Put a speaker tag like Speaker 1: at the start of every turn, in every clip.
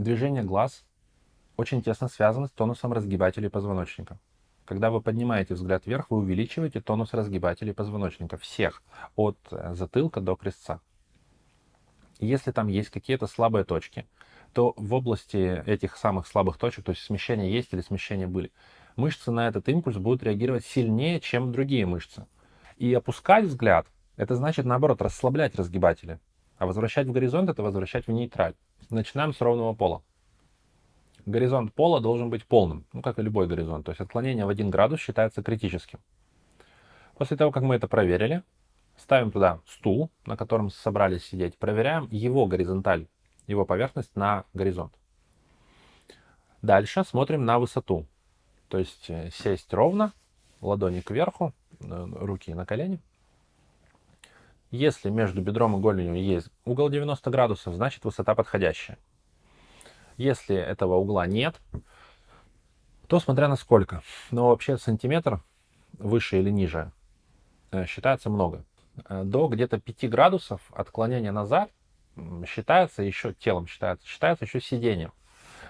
Speaker 1: Движение глаз очень тесно связано с тонусом разгибателей позвоночника. Когда вы поднимаете взгляд вверх, вы увеличиваете тонус разгибателей позвоночника всех, от э, затылка до крестца. Если там есть какие-то слабые точки, то в области этих самых слабых точек, то есть смещения есть или смещения были, мышцы на этот импульс будут реагировать сильнее, чем другие мышцы. И опускать взгляд, это значит, наоборот, расслаблять разгибатели. А возвращать в горизонт, это возвращать в нейтраль. Начинаем с ровного пола. Горизонт пола должен быть полным, ну, как и любой горизонт. То есть отклонение в 1 градус считается критическим. После того, как мы это проверили, ставим туда стул, на котором собрались сидеть, проверяем его горизонталь, его поверхность на горизонт. Дальше смотрим на высоту. То есть э, сесть ровно, ладони кверху, э, руки на колени. Если между бедром и голенью есть угол 90 градусов, значит высота подходящая. Если этого угла нет, то смотря на сколько. Но вообще сантиметр выше или ниже э, считается много. До где-то 5 градусов отклонения назад считается еще телом, считается, считается еще сидением.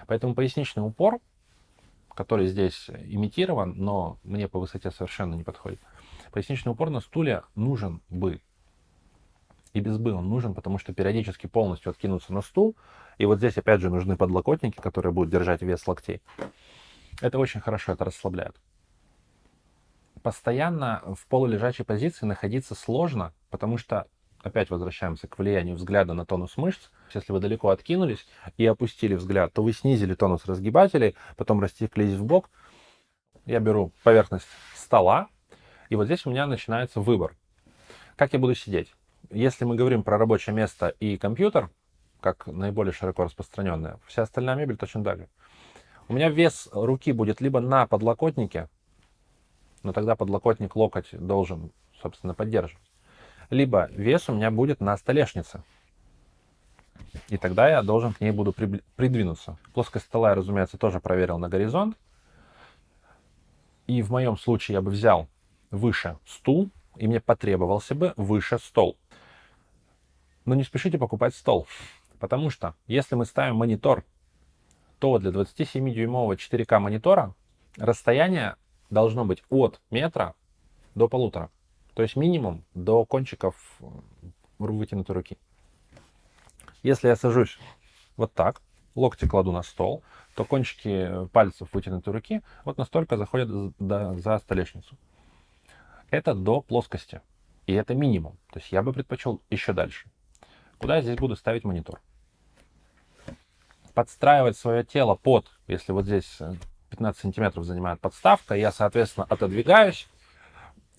Speaker 1: Поэтому поясничный упор который здесь имитирован, но мне по высоте совершенно не подходит. Поясничный упор на стуле нужен бы. И без бы он нужен, потому что периодически полностью откинуться на стул. И вот здесь опять же нужны подлокотники, которые будут держать вес локтей. Это очень хорошо, это расслабляет. Постоянно в полулежачей позиции находиться сложно, потому что опять возвращаемся к влиянию взгляда на тонус мышц. Если вы далеко откинулись и опустили взгляд, то вы снизили тонус разгибателей, потом растеклись в бок. Я беру поверхность стола, и вот здесь у меня начинается выбор. Как я буду сидеть? Если мы говорим про рабочее место и компьютер, как наиболее широко распространенная, вся остальная мебель точно так же. У меня вес руки будет либо на подлокотнике, но тогда подлокотник локоть должен, собственно, поддерживать либо вес у меня будет на столешнице. И тогда я должен к ней буду придвинуться. Плоскость стола я, разумеется, тоже проверил на горизонт. И в моем случае я бы взял выше стул, и мне потребовался бы выше стол. Но не спешите покупать стол, потому что если мы ставим монитор, то для 27-дюймового 4К монитора расстояние должно быть от метра до полутора. То есть минимум до кончиков э, вытянутой руки. Если я сажусь вот так, локти кладу на стол, то кончики пальцев вытянутой руки вот настолько заходят за, за столешницу. Это до плоскости. И это минимум. То есть я бы предпочел еще дальше. Куда я здесь буду ставить монитор? Подстраивать свое тело под, если вот здесь 15 э, сантиметров занимает подставка, я, соответственно, отодвигаюсь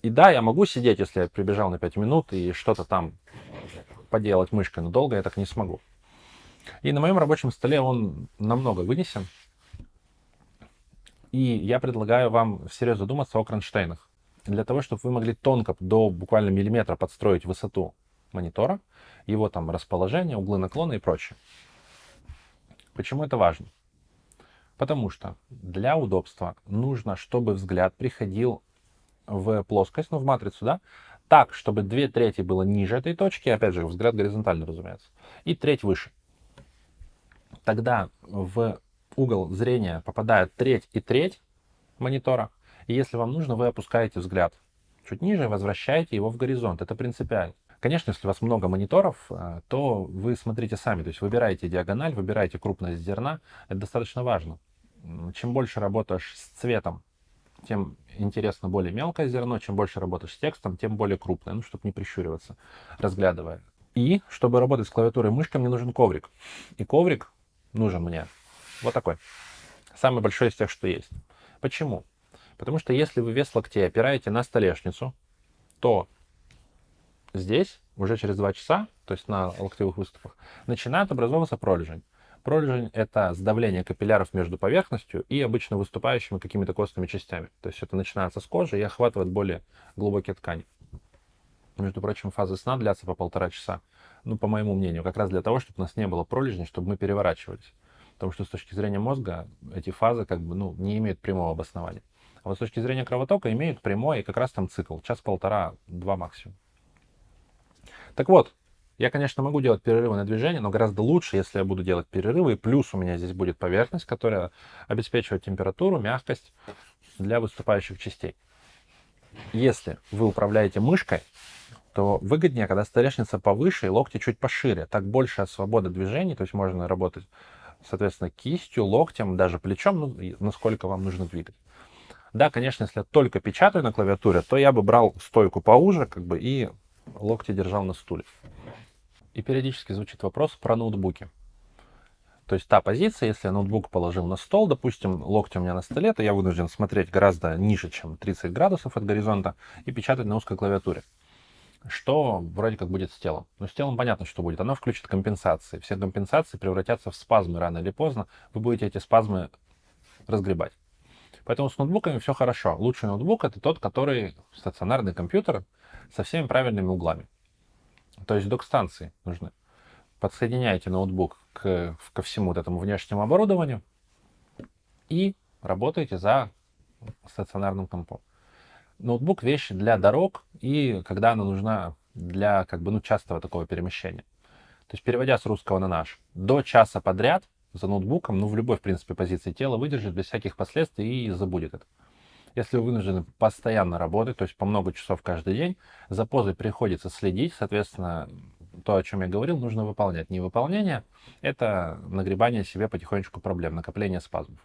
Speaker 1: и да, я могу сидеть, если я прибежал на 5 минут и что-то там поделать мышкой, но долго я так не смогу. И на моем рабочем столе он намного вынесен. И я предлагаю вам всерьез задуматься о кронштейнах. Для того, чтобы вы могли тонко, до буквально миллиметра подстроить высоту монитора, его там расположение, углы наклона и прочее. Почему это важно? Потому что для удобства нужно, чтобы взгляд приходил в плоскость, ну, в матрицу, да, так, чтобы две трети было ниже этой точки, опять же, взгляд горизонтально, разумеется, и треть выше. Тогда в угол зрения попадает треть и треть монитора, и если вам нужно, вы опускаете взгляд чуть ниже, возвращаете его в горизонт. Это принципиально. Конечно, если у вас много мониторов, э, то вы смотрите сами, то есть выбираете диагональ, выбираете крупность зерна, это достаточно важно. Чем больше работаешь с цветом, тем интересно более мелкое зерно, чем больше работаешь с текстом, тем более крупное, ну, чтобы не прищуриваться, разглядывая. И, чтобы работать с клавиатурой и мышкой, мне нужен коврик. И коврик нужен мне вот такой. Самый большой из тех, что есть. Почему? Потому что если вы вес локтей опираете на столешницу, то здесь уже через два часа, то есть на локтевых выступах, начинает образовываться пролежень. Пролежень — это сдавление капилляров между поверхностью и обычно выступающими какими-то костными частями. То есть это начинается с кожи и охватывает более глубокие ткани. Между прочим, фазы сна длятся по полтора часа. Ну, по моему мнению, как раз для того, чтобы у нас не было пролежней, чтобы мы переворачивались. Потому что с точки зрения мозга эти фазы как бы ну, не имеют прямого обоснования. А вот с точки зрения кровотока имеют прямой и как раз там цикл. Час-полтора, два максимум. Так вот, Я, конечно, могу делать перерывы на движение, но гораздо лучше, если я буду делать перерывы. И плюс у меня здесь будет поверхность, которая обеспечивает температуру, мягкость для выступающих частей. Если вы управляете мышкой, то выгоднее, когда столешница повыше и локти чуть пошире. Так больше свобода движений, то есть можно работать, соответственно, кистью, локтем, даже плечом, ну, насколько вам нужно двигать. Да, конечно, если я только печатаю на клавиатуре, то я бы брал стойку поуже, как бы, и локти держал на стуле. И периодически звучит вопрос про ноутбуки. То есть та позиция, если я ноутбук положил на стол, допустим, локти у меня на столе, то я вынужден смотреть гораздо ниже, чем 30 градусов от горизонта и печатать на узкой клавиатуре что вроде как будет с телом. Но с телом понятно, что будет. Оно включит компенсации. Все компенсации превратятся в спазмы рано или поздно. Вы будете эти спазмы разгребать. Поэтому с ноутбуками все хорошо. Лучший ноутбук это тот, который стационарный компьютер со всеми правильными углами. То есть док-станции нужны. Подсоединяете ноутбук к, ко всему вот этому внешнему оборудованию и работаете за стационарным компом ноутбук вещь для дорог и когда она нужна для как бы ну частого такого перемещения. То есть переводя с русского на наш, до часа подряд за ноутбуком, ну в любой в принципе позиции тела выдержит без всяких последствий и забудет это. Если вы вынуждены постоянно работать, то есть по много часов каждый день, за позой приходится следить, соответственно, то, о чем я говорил, нужно выполнять. Невыполнение — это нагребание себе потихонечку проблем, накопление спазмов.